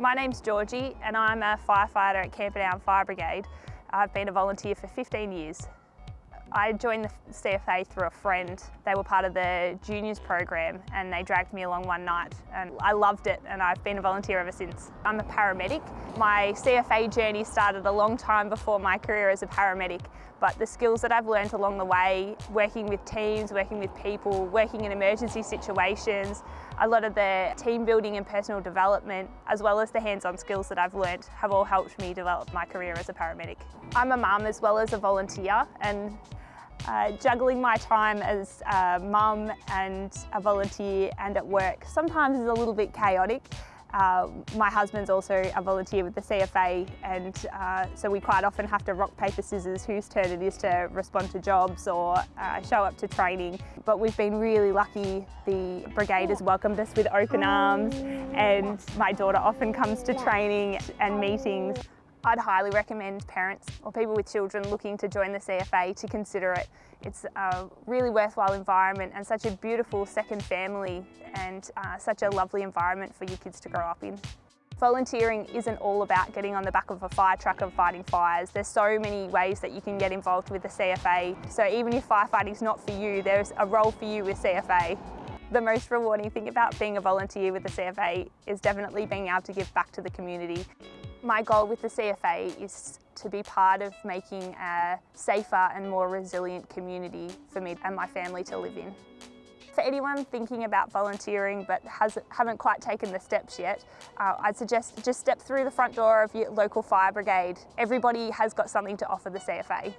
My name's Georgie and I'm a firefighter at Camperdown Fire Brigade. I've been a volunteer for 15 years. I joined the CFA through a friend. They were part of the juniors program and they dragged me along one night and I loved it and I've been a volunteer ever since. I'm a paramedic. My CFA journey started a long time before my career as a paramedic but the skills that I've learned along the way, working with teams, working with people, working in emergency situations, a lot of the team building and personal development, as well as the hands-on skills that I've learned have all helped me develop my career as a paramedic. I'm a mum as well as a volunteer and uh, juggling my time as a mum and a volunteer and at work sometimes is a little bit chaotic. Uh, my husband's also a volunteer with the CFA and uh, so we quite often have to rock, paper, scissors whose turn it is to respond to jobs or uh, show up to training. But we've been really lucky. The brigade has welcomed us with open arms and my daughter often comes to training and meetings. I'd highly recommend parents or people with children looking to join the CFA to consider it. It's a really worthwhile environment and such a beautiful second family and uh, such a lovely environment for your kids to grow up in. Volunteering isn't all about getting on the back of a fire truck and fighting fires. There's so many ways that you can get involved with the CFA. So even if firefighting's not for you, there's a role for you with CFA. The most rewarding thing about being a volunteer with the CFA is definitely being able to give back to the community. My goal with the CFA is to be part of making a safer and more resilient community for me and my family to live in. For anyone thinking about volunteering but has, haven't quite taken the steps yet, uh, I'd suggest just step through the front door of your local fire brigade. Everybody has got something to offer the CFA.